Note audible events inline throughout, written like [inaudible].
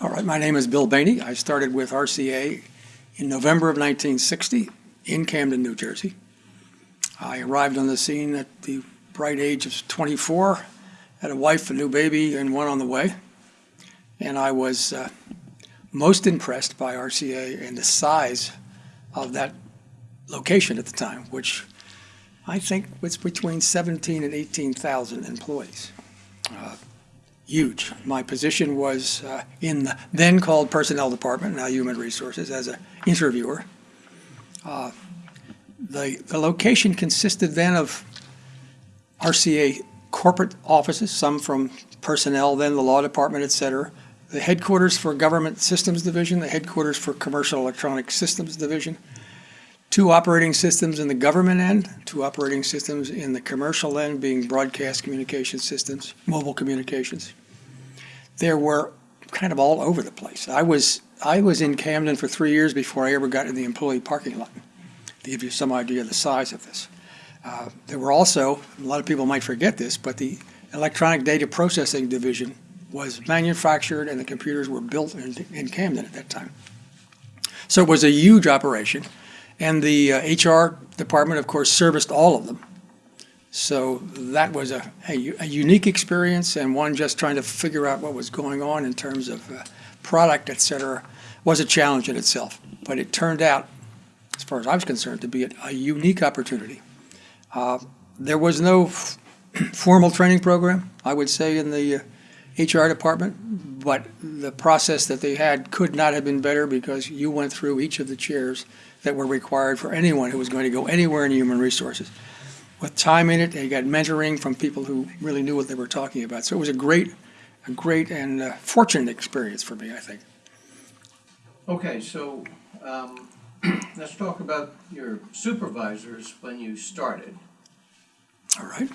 All right, my name is Bill Bainey. I started with RCA in November of 1960 in Camden, New Jersey. I arrived on the scene at the bright age of 24, had a wife, a new baby, and one on the way. And I was uh, most impressed by RCA and the size of that location at the time, which I think was between 17 and 18,000 employees. Uh, huge. My position was uh, in the then called Personnel Department, now Human Resources, as an interviewer. Uh, the, the location consisted then of RCA corporate offices, some from personnel, then the law department, et cetera, the headquarters for Government Systems Division, the headquarters for Commercial Electronic Systems Division, two operating systems in the government end, two operating systems in the commercial end, being broadcast communication systems, mobile communications. There were kind of all over the place. I was I was in Camden for three years before I ever got in the employee parking lot. To give you some idea of the size of this, uh, there were also a lot of people might forget this, but the electronic data processing division was manufactured and the computers were built in, in Camden at that time. So it was a huge operation. And the uh, HR department, of course, serviced all of them. So that was a, a, a, unique experience and one just trying to figure out what was going on in terms of uh, product, et cetera, was a challenge in itself. But it turned out, as far as I was concerned, to be a, a unique opportunity. Uh, there was no formal training program, I would say, in the uh, HR department, but the process that they had could not have been better because you went through each of the chairs that were required for anyone who was going to go anywhere in human resources. With time in it, they got mentoring from people who really knew what they were talking about. So it was a great, a great and uh, fortunate experience for me, I think. Okay, so um, [clears throat] let's talk about your supervisors when you started. All right.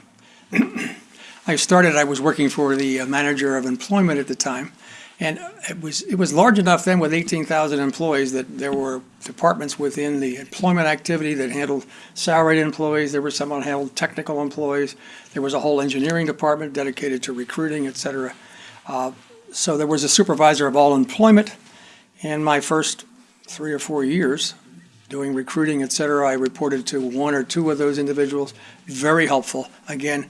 [clears throat] I started, I was working for the uh, manager of employment at the time. And it was, it was large enough then with 18,000 employees that there were departments within the employment activity that handled salaried employees. There was someone handled technical employees. There was a whole engineering department dedicated to recruiting, et cetera. Uh, so there was a supervisor of all employment. And my first three or four years doing recruiting, et cetera, I reported to one or two of those individuals. Very helpful. Again,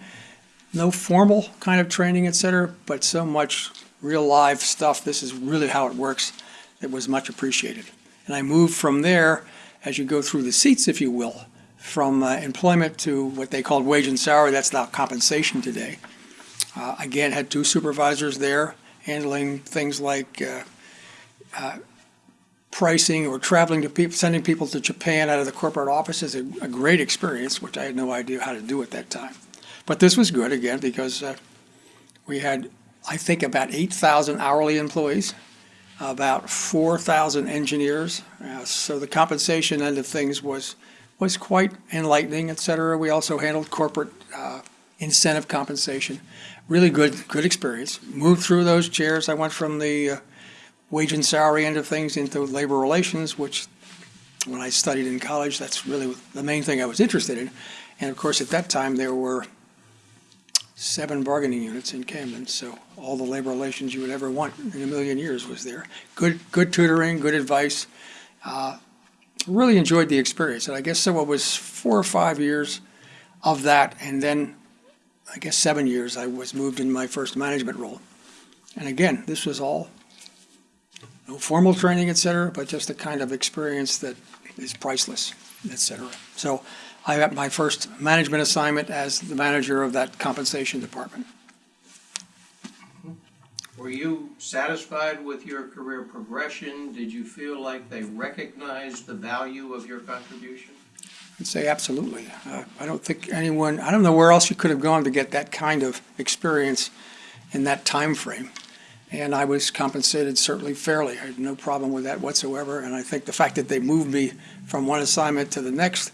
no formal kind of training, et cetera, but so much real live stuff. This is really how it works. It was much appreciated. And I moved from there, as you go through the seats, if you will, from uh, employment to what they called wage and salary. That's now compensation today. Uh, again, had two supervisors there handling things like uh, uh pricing or traveling to people, sending people to Japan out of the corporate offices. A, a, great experience, which I had no idea how to do at that time. But this was good again because uh, we had I think about 8,000 hourly employees, about 4,000 engineers. Uh, so the compensation end of things was was quite enlightening, et cetera. We also handled corporate uh, incentive compensation. Really good good experience. Moved through those chairs. I went from the uh, wage and salary end of things into labor relations, which when I studied in college, that's really the main thing I was interested in. And of course, at that time, there were seven bargaining units in Camden, so all the labor relations you would ever want in a million years was there. Good, good tutoring, good advice. Uh, really enjoyed the experience, and I guess so. It was four or five years of that, and then I guess seven years I was moved in my first management role. And again, this was all no formal training, et cetera, but just the kind of experience that is priceless, et cetera. So I got my first management assignment as the manager of that compensation department. Were you satisfied with your career progression? Did you feel like they recognized the value of your contribution? I'd say absolutely. Uh, I don't think anyone, I don't know where else you could have gone to get that kind of experience in that time frame. And I was compensated certainly fairly. I had no problem with that whatsoever. And I think the fact that they moved me from one assignment to the next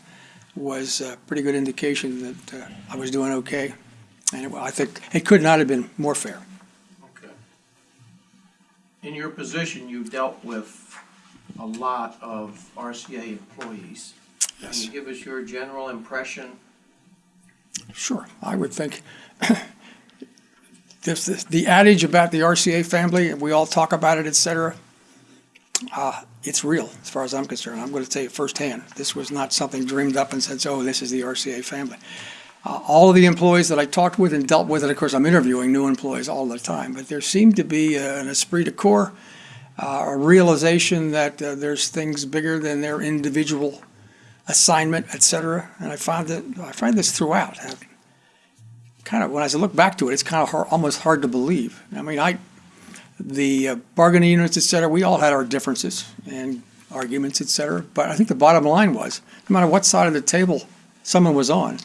was a pretty good indication that uh, I was doing okay. And it, I think it could not have been more fair. Okay. In your position, you've dealt with a lot of RCA employees. Yes. Can you give us your general impression? Sure, I would think [laughs] this, this- the adage about the RCA family, and we all talk about it, et cetera, uh, it's real, as far as I'm concerned. I'm going to tell you firsthand, this was not something dreamed up and said, oh, this is the RCA family. Uh, All of the employees that I talked with and dealt with, and of course, I'm interviewing new employees all the time, but there seemed to be uh, an esprit de corps, uh, a realization that uh, there's things bigger than their individual assignment, et cetera. And I found that, I find this throughout. Kind of, when I look back to it, it's kind of hard, almost hard to believe. I mean, I, the uh, bargaining units, et cetera, we all had our differences and arguments, et cetera. But I think the bottom line was, no matter what side of the table someone was on,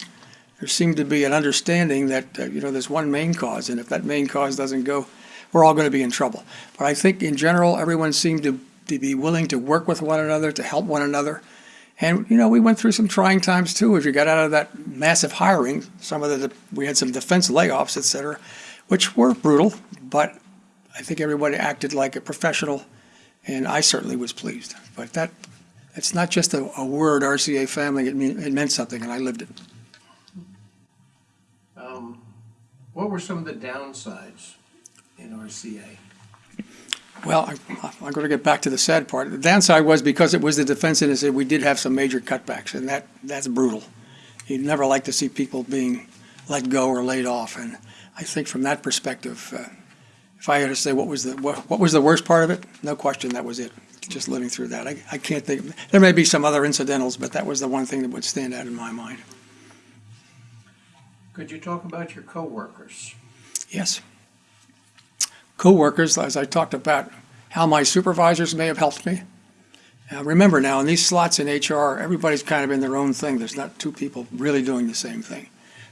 there seemed to be an understanding that, uh, you know, there's one main cause, and if that main cause doesn't go, we're all going to be in trouble. But I think in general, everyone seemed to, to be willing to work with one another, to help one another. And, you know, we went through some trying times too, as you got out of that massive hiring. Some of the, we had some defense layoffs, et cetera, which were brutal, but I think everybody acted like a professional, and I certainly was pleased. But that, it's not just a, a word, RCA family, it mean, it meant something, and I lived it. Um, What were some of the downsides in RCA? Well, I- I'm going to get back to the sad part. The downside was because it was the defense industry, we did have some major cutbacks, and that, that's brutal. You'd never like to see people being let go or laid off, and I think from that perspective, uh, if I had to say what was the, what what was the worst part of it, no question, that was it, just living through that. I, I can't think, there may be some other incidentals, but that was the one thing that would stand out in my mind. Could you talk about your coworkers? Yes. Coworkers, as I talked about, how my supervisors may have helped me. Now, remember now, in these slots in HR, everybody's kind of in their own thing. There's not two people really doing the same thing.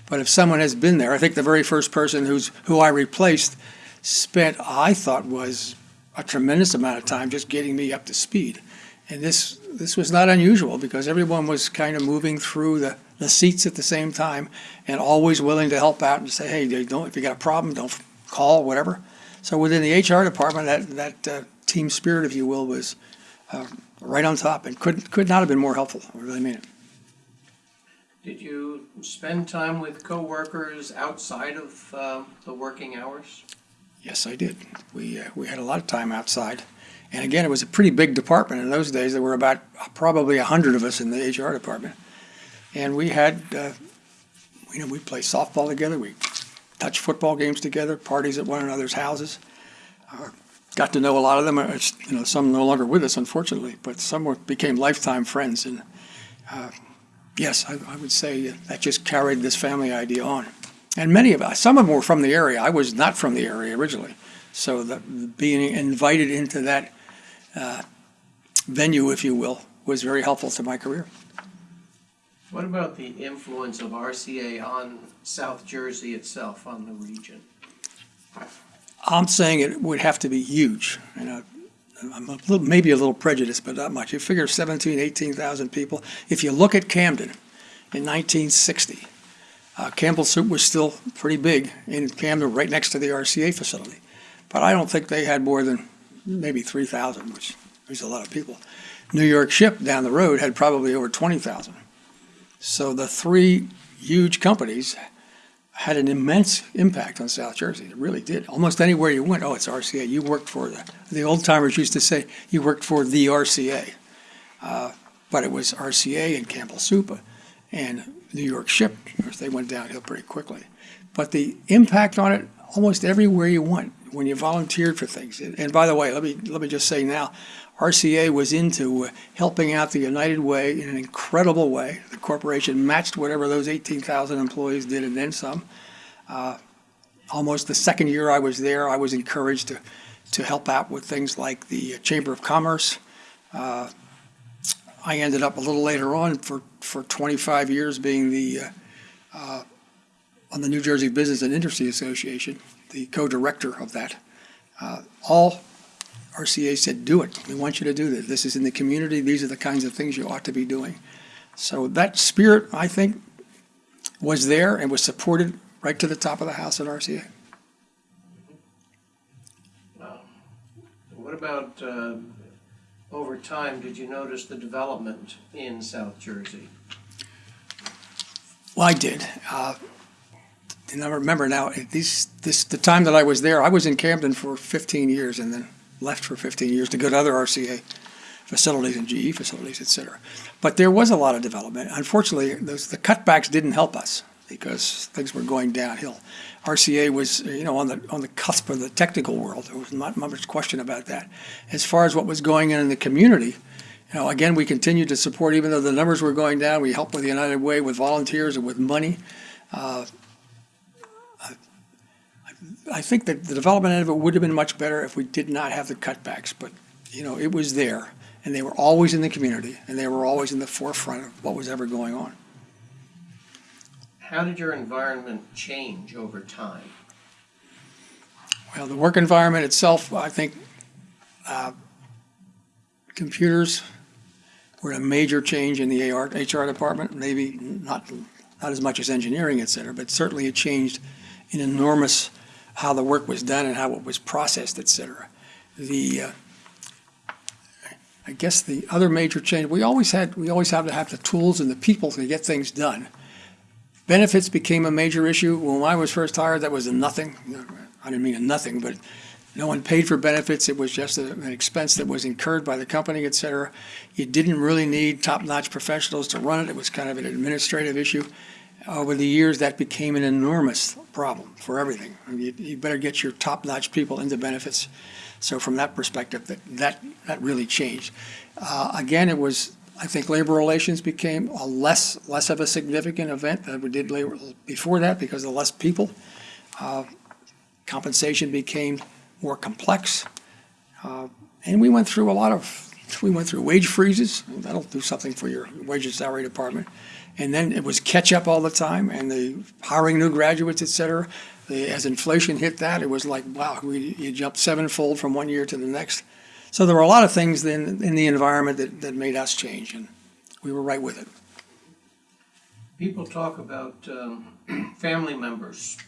But if someone has been there, I think the very first person who's, who I replaced spent, I thought was a tremendous amount of time just getting me up to speed. And this, this was not unusual because everyone was kind of moving through the, the seats at the same time and always willing to help out and say, hey, don't, if you got a problem, don't call, whatever. So within the HR department, that, that uh, team spirit, if you will, was uh, right on top and could, could not have been more helpful. I really mean it. Did you spend time with coworkers outside of um, the working hours? Yes, I did. We, uh, we had a lot of time outside. And again, it was a pretty big department. In those days, there were about probably a hundred of us in the HR department. And we had, uh, you know, we played softball together, we touched football games together, parties at one another's houses. Uh, Got to know a lot of them, Uh, you know, some no longer with us, unfortunately, but some were, became lifetime friends. And, uh, yes, I, I would say that just carried this family idea on. And many of us, some of them were from the area. I was not from the area originally. So the, being invited into that uh, venue, if you will, was very helpful to my career. What about the influence of RCA on South Jersey itself, on the region? I'm saying it would have to be huge. You know, I'm a little, maybe a little prejudiced, but not much. You figure 17, 18,000 people. If you look at Camden in 1960, uh, Campbell Soup was still pretty big in Camden, right next to the RCA facility. But I don't think they had more than maybe 3,000, which is a lot of people. New York Ship down the road had probably over 20,000. So the three huge companies had an immense impact on South Jersey. It really did. Almost anywhere you went, oh, it's RCA. You worked for the, the old timers used to say, you worked for the RCA. Uh, but it was RCA and Campbell Soup and New York Ship. They went downhill pretty quickly. But the impact on it, almost everywhere you went, when you volunteered for things. And and by the way, let me, let me just say now, RCA was into uh, helping out the United Way in an incredible way. The corporation matched whatever those 18,000 employees did and then some. Uh, Almost the second year I was there, I was encouraged to, to help out with things like the Chamber of Commerce. Uh, I ended up a little later on for, for 25 years being the, uh, uh, on the New Jersey Business and Industry Association, the co-director of that. Uh, All RCA said, do it. We want you to do this. This is in the community. These are the kinds of things you ought to be doing. So that spirit, I think, was there and was supported right to the top of the house at RCA. What about, uh, over time, did you notice the development in South Jersey? Well, I did. Uh, and I remember now, these, this, the time that I was there, I was in Camden for 15 years and then left for 15 years to go to other RCA facilities and GE facilities, et cetera. But there was a lot of development. Unfortunately, those, the cutbacks didn't help us because things were going downhill. RCA was, you know, on the, on the cusp of the technical world. There was not much question about that. As far as what was going on in the community, you know, again, we continued to support, even though the numbers were going down, we helped with the United Way with volunteers and with money. Uh, I- I think that the development end of it would have been much better if we did not have the cutbacks, but, you know, it was there. And they were always in the community, and they were always in the forefront of what was ever going on. How did your environment change over time? Well, the work environment itself, I think, uh, computers were a major change in the AR, HR department, maybe not, not as much as engineering, et cetera, but certainly it changed in enormous how the work was done and how it was processed, et cetera. The, uh, I guess the other major change, we always had, we always have to have the tools and the people to get things done. Benefits became a major issue. When I was first hired, that was a nothing. I didn't mean a nothing, but no one paid for benefits. It was just a- an expense that was incurred by the company, et cetera. You didn't really need top-notch professionals to run it. It was kind of an administrative issue. Over the years, that became an enormous problem for everything. I mean, You you better get your top-notch people into benefits. So from that perspective, that, that, that really changed. Uh, Again, it was, I think labor relations became a less, less of a significant event than we did labor, before that because of less people. Uh, Compensation became more complex. Uh, And we went through a lot of, we went through wage freezes. That'll do something for your wage and salary department. And then it was catch up all the time and the hiring new graduates, et cetera. The, as inflation hit that, it was like, wow, we, you jumped sevenfold from one year to the next. So there were a lot of things then in the environment that, that made us change, and we were right with it. People talk about um, [clears throat] family members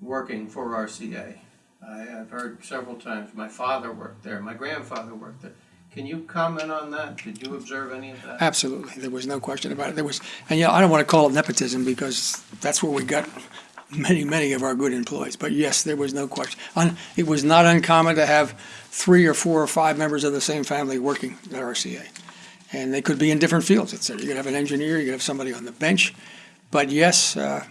working for RCA. I, I've heard several times, my father worked there, my grandfather worked there. Can you comment on that? Did you observe any of that? Absolutely, there was no question about it. There was, and you know, I don't want to call it nepotism because that's where we got many, many of our good employees. But yes, there was no question. Un- It was not uncommon to have three or four or five members of the same family working at RCA. And they could be in different fields, et cetera. You could have an engineer, you could have somebody on the bench. But yes, uh,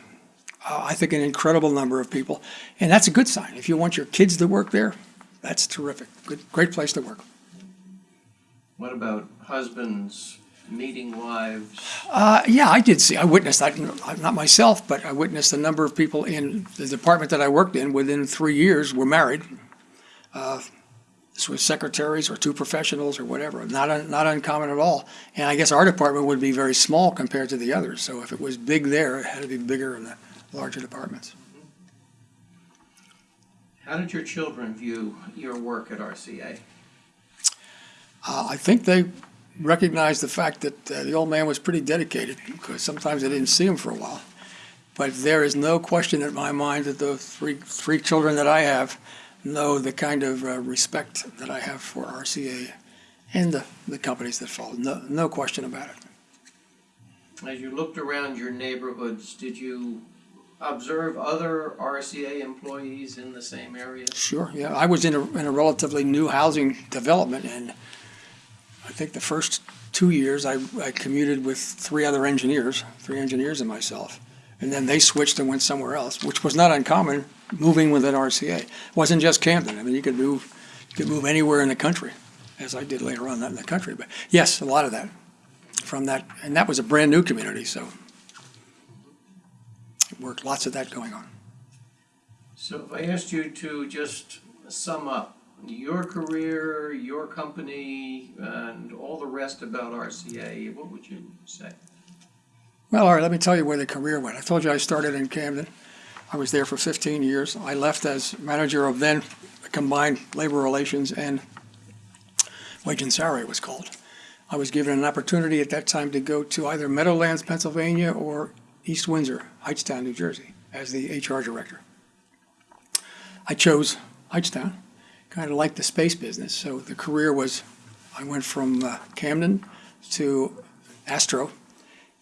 I think an incredible number of people. And that's a good sign. If you want your kids to work there, that's terrific. Good, great place to work. What about husbands meeting wives? Uh, yeah, I did see, I witnessed, I, not myself, but I witnessed a number of people in the department that I worked in, within three years, were married. Uh, This was secretaries or two professionals or whatever, not, un- not uncommon at all. And I guess our department would be very small compared to the others, so if it was big there, it had to be bigger in the larger departments. How did your children view your work at RCA? Uh, I think they recognized the fact that uh, the old man was pretty dedicated, because sometimes I didn't see him for a while. But there is no question in my mind that the three, three children that I have know the kind of uh, respect that I have for RCA and the, the companies that follow. No, no question about it. As you looked around your neighborhoods, did you observe other RCA employees in the same area? Sure, yeah. I was in a, in a relatively new housing development, and I think the first two years, I, I commuted with three other engineers, three engineers and myself. And then they switched and went somewhere else, which was not uncommon, moving within RCA. It wasn't just Camden. I mean, you could move, you could move anywhere in the country, as I did later on, not in the country. But yes, a lot of that, from that, and that was a brand-new community, so it worked, lots of that going on. So if I asked you to just sum up your career, your company, and all the rest about RCA, what would you say? Well, all right, let me tell you where the career went. I told you I started in Camden. I was there for 15 years. I left as manager of then combined labor relations and wage and salary it was called. I was given an opportunity at that time to go to either Meadowlands, Pennsylvania, or East Windsor, Hightstown, New Jersey, as the HR director. I chose Hightstown, kind of liked the space business, so the career was, I went from uh, Camden to Astro,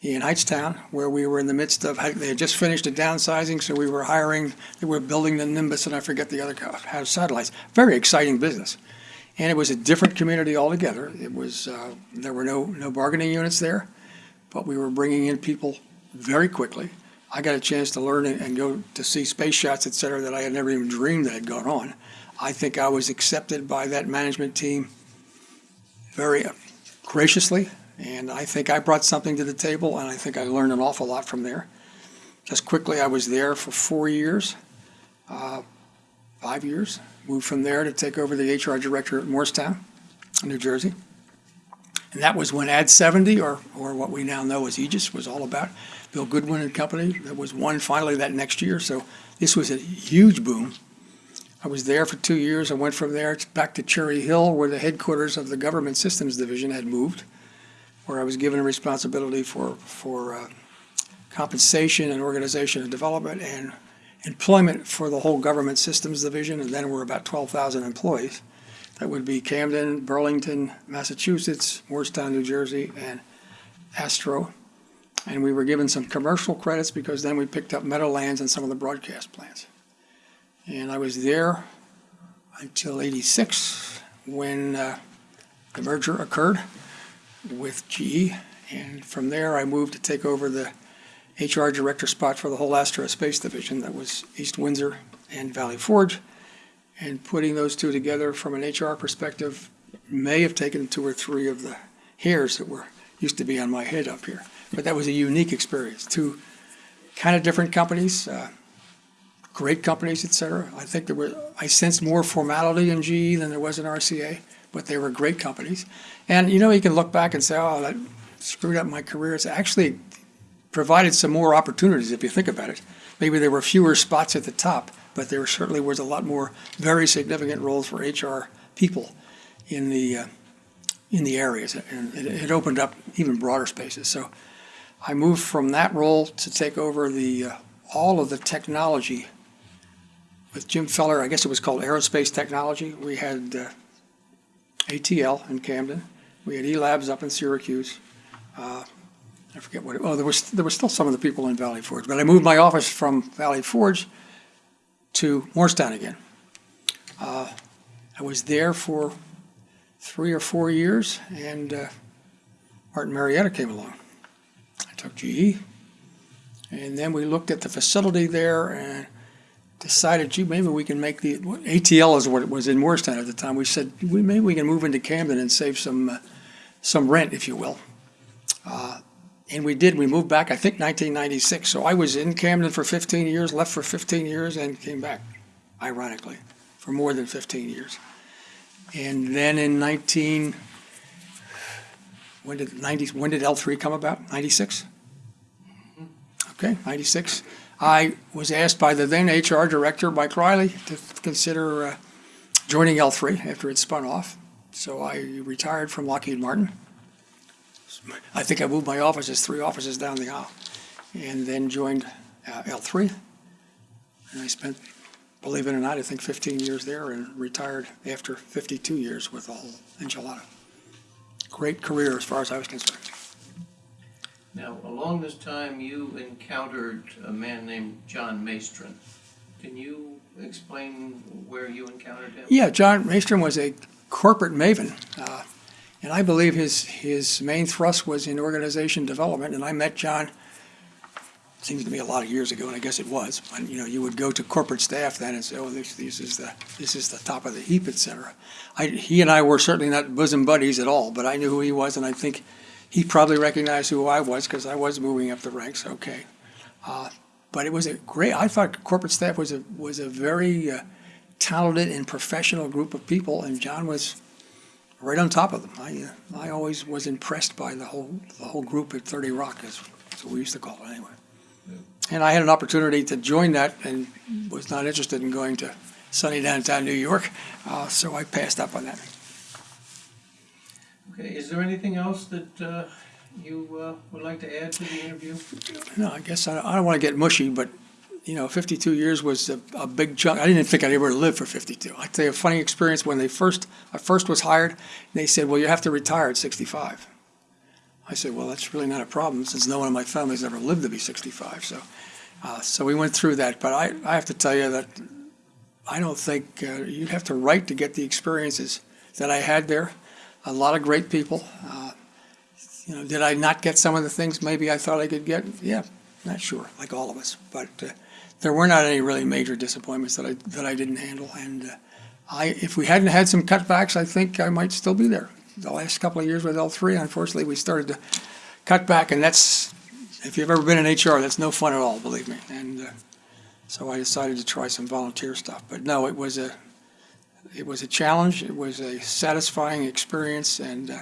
in Hightstown, where we were in the midst of, they had just finished a downsizing, so we were hiring, they were building the Nimbus, and I forget the other house satellites. Very exciting business. And it was a different community altogether. It was, uh, there were no, no bargaining units there, but we were bringing in people very quickly. I got a chance to learn and and go to see space shots, et cetera, that I had never even dreamed that had gone on. I think I was accepted by that management team very graciously, and I think I brought something to the table, and I think I learned an awful lot from there. Just quickly, I was there for four years, uh, five years. Moved from there to take over the HR director at Morristown, New Jersey. And that was when Ad 70, or, or what we now know as Aegis, was all about. Bill Goodwin and Company, that was won finally that next year, so this was a huge boom. I was there for two years. I went from there back to Cherry Hill, where the headquarters of the Government Systems Division had moved, where I was given a responsibility for, for uh, compensation and organization and development and employment for the whole Government Systems Division, and then we're about 12,000 employees. That would be Camden, Burlington, Massachusetts, Morristown, New Jersey, and Astro. And we were given some commercial credits because then we picked up Meadowlands and some of the broadcast plants. And I was there until 86, when uh, the merger occurred with GE. And from there, I moved to take over the HR director spot for the whole Astro Space Division. That was East Windsor and Valley Forge. And putting those two together from an HR perspective may have taken two or three of the hairs that were, used to be on my head up here. But that was a unique experience. Two kind of different companies, uh, great companies, et cetera. I think there were, I sensed more formality in GE than there was in RCA, but they were great companies. And, you know, you can look back and say, oh, that screwed up my career. It's actually provided some more opportunities if you think about it. Maybe there were fewer spots at the top, but there certainly was a lot more very significant roles for HR people in the, uh, in the areas. And it, it opened up even broader spaces. So I moved from that role to take over the, uh, all of the technology with Jim Feller, I guess it was called Aerospace Technology. We had uh, ATL in Camden. We had E-Labs up in Syracuse. Uh, I forget what, it- oh, there was, there were still some of the people in Valley Forge. But I moved my office from Valley Forge to Morristown again. Uh, I was there for three or four years, and uh, Martin Marietta came along. I took GE, and then we looked at the facility there and decided, gee, maybe we can make the, ATL is what it was in Morristown at the time. We said, we, maybe we can move into Camden and save some, uh, some rent, if you will. Uh, And we did, we moved back, I think 1996. So I was in Camden for 15 years, left for 15 years, and came back, ironically, for more than 15 years. And then in 19, when did 90, when did L3 come about? 96? Okay, 96. I was asked by the then HR director, Mike Riley, to consider uh, joining L3 after it spun off. So I retired from Lockheed Martin. I think I moved my offices, three offices down the aisle, and then joined uh, L3. And I spent, believe it or not, I think 15 years there and retired after 52 years with the whole enchilada. Great career as far as I was concerned. Now, along this time, you encountered a man named John Maestron. Can you explain where you encountered him? Yeah, John Maestrom was a corporate maven, uh, and I believe his his main thrust was in organization development. And I met John. Seems to be a lot of years ago, and I guess it was. When you know, you would go to corporate staff then and say, "Oh, this, this is the this is the top of the heap, et cetera." I, he and I were certainly not bosom buddies at all, but I knew who he was, and I think he probably recognized who I was because I was moving up the ranks. Okay, uh, but it was a great. I thought corporate staff was a was a very uh, talented and professional group of people, and John was right on top of them. I uh, I always was impressed by the whole the whole group at Thirty Rock, as what we used to call it anyway. And I had an opportunity to join that, and was not interested in going to sunny downtown New York, uh, so I passed up on that. Okay, is there anything else that uh, you uh, would like to add to the interview? No, I guess I, I don't want to get mushy, but you know, 52 years was a, a big chunk. I didn't think I'd ever live for 52. I tell you a funny experience when they first I first was hired. They said, "Well, you have to retire at 65." I said, well, that's really not a problem since no one in my family's ever lived to be 65. So, uh, so we went through that. But I, I have to tell you that I don't think uh, you'd have to write to get the experiences that I had there. A lot of great people. Uh, you know, did I not get some of the things maybe I thought I could get? Yeah, not sure, like all of us. But uh, there were not any really major disappointments that I that I didn't handle. And uh, I, if we hadn't had some cutbacks, I think I might still be there. The last couple of years with L three, unfortunately, we started to cut back, and that's if you've ever been in HR, that's no fun at all, believe me. And uh, so I decided to try some volunteer stuff. But no, it was a it was a challenge. It was a satisfying experience, and uh,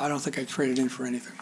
I don't think I traded in for anything.